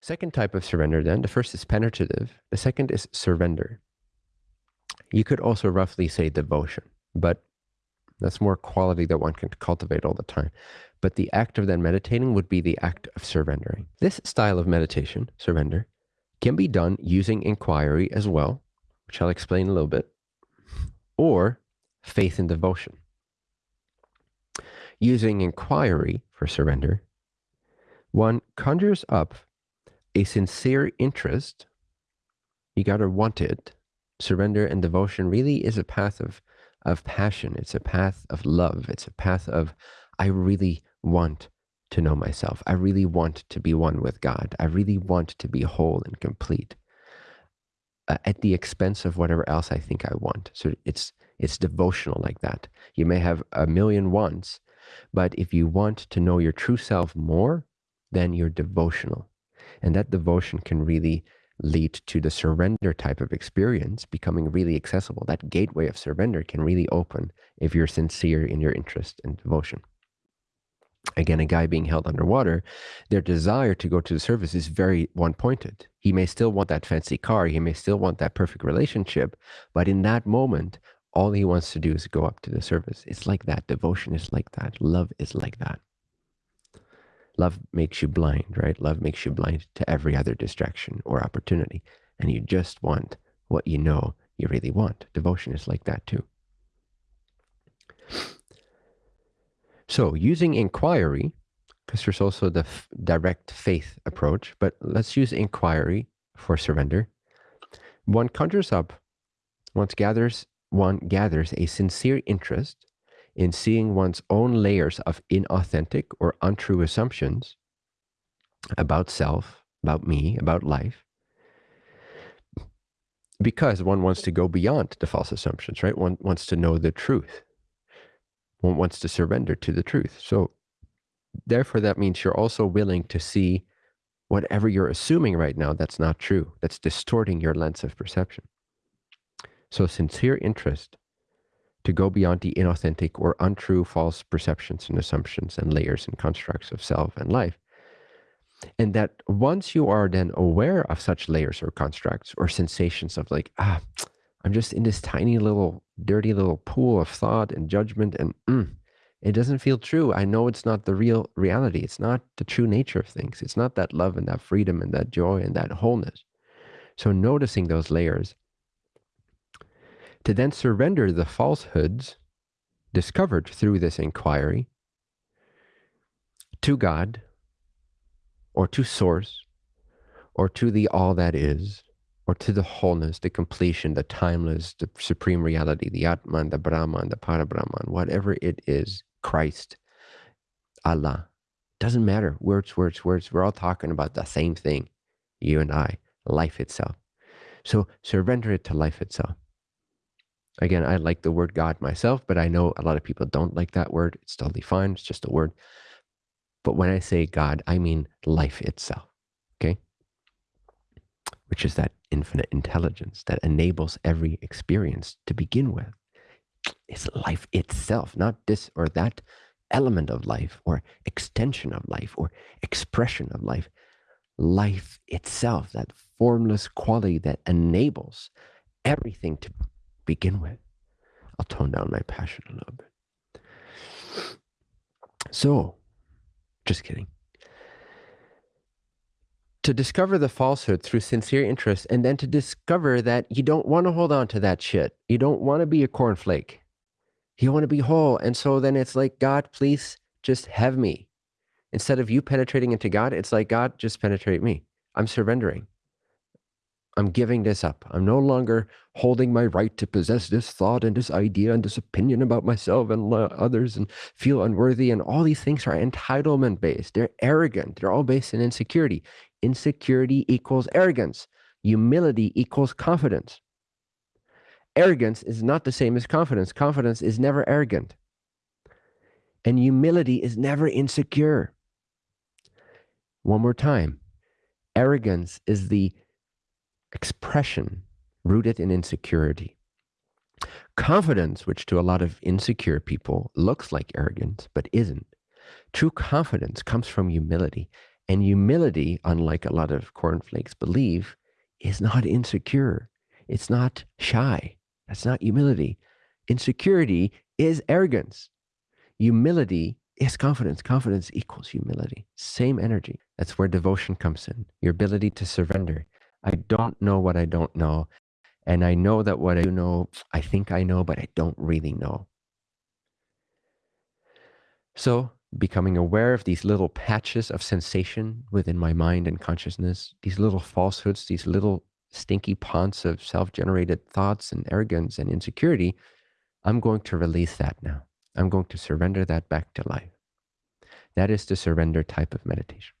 Second type of surrender, then, the first is penetrative, the second is surrender. You could also roughly say devotion, but that's more quality that one can cultivate all the time. But the act of then meditating would be the act of surrendering. This style of meditation, surrender, can be done using inquiry as well, which I'll explain a little bit, or faith and devotion. Using inquiry for surrender, one conjures up a sincere interest. You got to want it. Surrender and devotion really is a path of, of passion. It's a path of love. It's a path of, I really want to know myself. I really want to be one with God. I really want to be whole and complete uh, at the expense of whatever else I think I want. So it's it's devotional like that. You may have a million wants, but if you want to know your true self more, then you're devotional. And that devotion can really lead to the surrender type of experience becoming really accessible. That gateway of surrender can really open if you're sincere in your interest and devotion again, a guy being held underwater, their desire to go to the surface is very one pointed. He may still want that fancy car, he may still want that perfect relationship, but in that moment, all he wants to do is go up to the surface. It's like that. Devotion is like that. Love is like that. Love makes you blind, right? Love makes you blind to every other distraction or opportunity. And you just want what you know you really want. Devotion is like that too. So using inquiry, because there's also the direct faith approach, but let's use inquiry for surrender. One conjures up, once gathers, one gathers a sincere interest in seeing one's own layers of inauthentic or untrue assumptions about self, about me, about life, because one wants to go beyond the false assumptions, right? One wants to know the truth. One wants to surrender to the truth. So therefore, that means you're also willing to see whatever you're assuming right now that's not true, that's distorting your lens of perception. So sincere interest to go beyond the inauthentic or untrue false perceptions and assumptions and layers and constructs of self and life. And that once you are then aware of such layers or constructs or sensations of like, ah, I'm just in this tiny little, dirty little pool of thought and judgment, and mm, it doesn't feel true. I know it's not the real reality. It's not the true nature of things. It's not that love and that freedom and that joy and that wholeness. So, noticing those layers to then surrender the falsehoods discovered through this inquiry to God or to Source or to the all that is or to the wholeness, the completion, the timeless, the supreme reality, the Atman, the Brahman, the Parabrahman, whatever it is, Christ, Allah. Doesn't matter. Words, words, words. We're all talking about the same thing, you and I, life itself. So surrender it to life itself. Again, I like the word God myself, but I know a lot of people don't like that word. It's totally fine. It's just a word. But when I say God, I mean life itself. Okay? which is that infinite intelligence that enables every experience to begin with. It's life itself, not this or that element of life or extension of life or expression of life. Life itself, that formless quality that enables everything to begin with. I'll tone down my passion a little bit. So, just kidding to discover the falsehood through sincere interest and then to discover that you don't want to hold on to that shit. You don't want to be a cornflake. You want to be whole. And so then it's like, God, please just have me. Instead of you penetrating into God, it's like, God, just penetrate me. I'm surrendering. I'm giving this up. I'm no longer holding my right to possess this thought and this idea and this opinion about myself and others and feel unworthy. And all these things are entitlement based. They're arrogant. They're all based in insecurity. Insecurity equals arrogance. Humility equals confidence. Arrogance is not the same as confidence. Confidence is never arrogant. And humility is never insecure. One more time. Arrogance is the expression rooted in insecurity. Confidence, which to a lot of insecure people looks like arrogance but isn't, true confidence comes from humility And humility, unlike a lot of cornflakes believe, is not insecure. It's not shy. That's not humility. Insecurity is arrogance. Humility is confidence. Confidence equals humility. Same energy. That's where devotion comes in. Your ability to surrender. I don't know what I don't know. And I know that what I do know, I think I know, but I don't really know. So, becoming aware of these little patches of sensation within my mind and consciousness, these little falsehoods, these little stinky ponds of self generated thoughts and arrogance and insecurity, I'm going to release that now. I'm going to surrender that back to life. That is the surrender type of meditation.